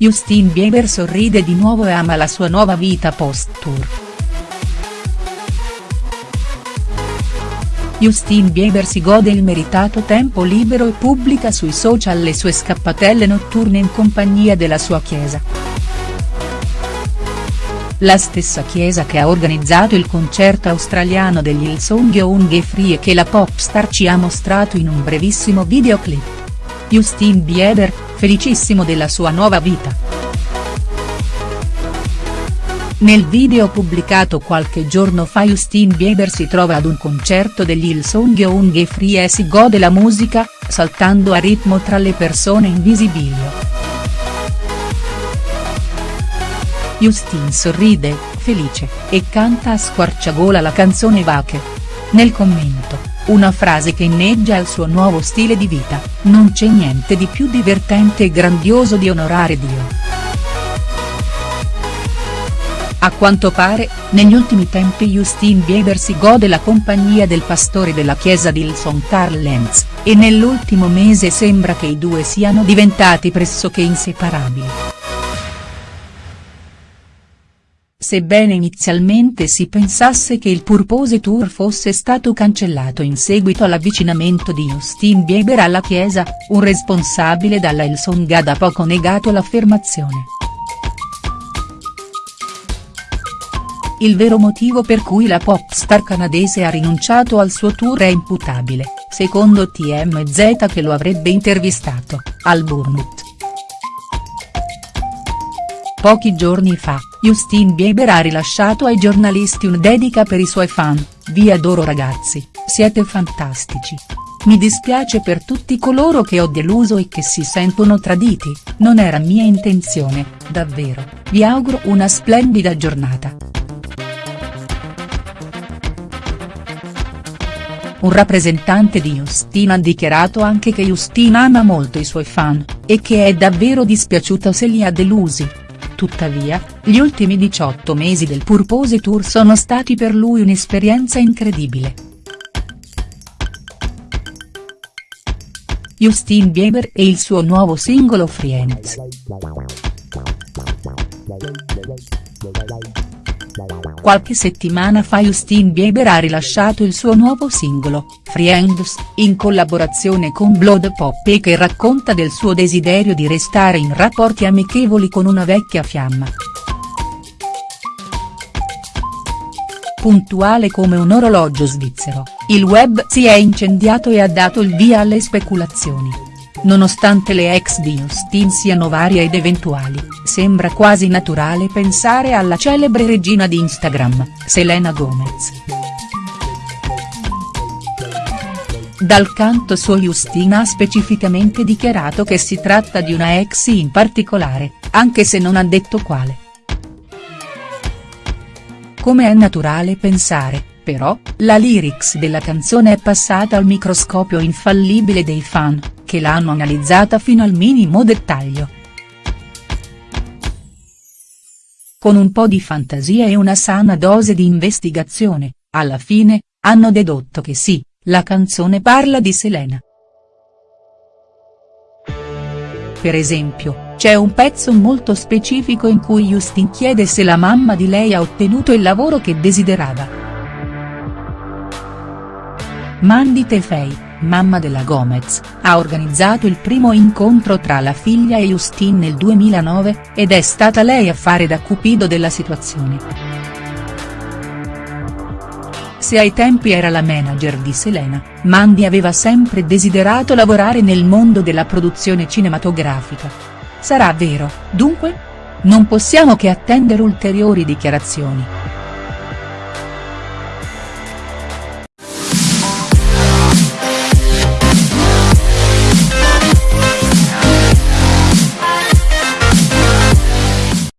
Justin Bieber sorride di nuovo e ama la sua nuova vita post-tour. Justin Bieber si gode il meritato tempo libero e pubblica sui social le sue scappatelle notturne in compagnia della sua chiesa. La stessa chiesa che ha organizzato il concerto australiano degli Hillsong Young Free e che la popstar ci ha mostrato in un brevissimo videoclip. Justin Bieber, felicissimo della sua nuova vita. Nel video pubblicato qualche giorno fa Justin Bieber si trova ad un concerto degli Hillsong Young Free e si gode la musica, saltando a ritmo tra le persone in visibilio. Justin sorride, felice, e canta a squarciagola la canzone Vache. Nel commento, una frase che inneggia al suo nuovo stile di vita, non c'è niente di più divertente e grandioso di onorare Dio. A quanto pare, negli ultimi tempi Justin Bieber si gode la compagnia del pastore della chiesa di Hillsong Carl Lenz, e nell'ultimo mese sembra che i due siano diventati pressoché inseparabili. Sebbene inizialmente si pensasse che il Purpose Tour fosse stato cancellato in seguito all'avvicinamento di Justin Bieber alla chiesa, un responsabile dalla Hillsong ha da poco negato l'affermazione. Il vero motivo per cui la popstar canadese ha rinunciato al suo tour è imputabile, secondo TMZ che lo avrebbe intervistato, al burnout. Pochi giorni fa, Justin Bieber ha rilasciato ai giornalisti un dedica per i suoi fan, vi adoro ragazzi, siete fantastici. Mi dispiace per tutti coloro che ho deluso e che si sentono traditi, non era mia intenzione, davvero, vi auguro una splendida giornata. Un rappresentante di Justin ha dichiarato anche che Justin ama molto i suoi fan, e che è davvero dispiaciuto se li ha delusi. Tuttavia, gli ultimi 18 mesi del Purpose Tour sono stati per lui un'esperienza incredibile. Justin Bieber e il suo nuovo singolo Friends. Qualche settimana fa Justin Bieber ha rilasciato il suo nuovo singolo, Friends, in collaborazione con Blood Poppy che racconta del suo desiderio di restare in rapporti amichevoli con una vecchia fiamma. Puntuale come un orologio svizzero, il web si è incendiato e ha dato il via alle speculazioni. Nonostante le ex di Justin siano varie ed eventuali, sembra quasi naturale pensare alla celebre regina di Instagram, Selena Gomez. Dal canto suo Justin ha specificamente dichiarato che si tratta di una ex in particolare, anche se non ha detto quale. Come è naturale pensare, però, la lyrics della canzone è passata al microscopio infallibile dei fan, che l'hanno analizzata fino al minimo dettaglio. Con un po' di fantasia e una sana dose di investigazione, alla fine, hanno dedotto che sì, la canzone parla di Selena. Per esempio, c'è un pezzo molto specifico in cui Justin chiede se la mamma di lei ha ottenuto il lavoro che desiderava. Mandy Tefei mamma della Gomez, ha organizzato il primo incontro tra la figlia e Justin nel 2009, ed è stata lei a fare da cupido della situazione. Se ai tempi era la manager di Selena, Mandy aveva sempre desiderato lavorare nel mondo della produzione cinematografica. Sarà vero, dunque? Non possiamo che attendere ulteriori dichiarazioni.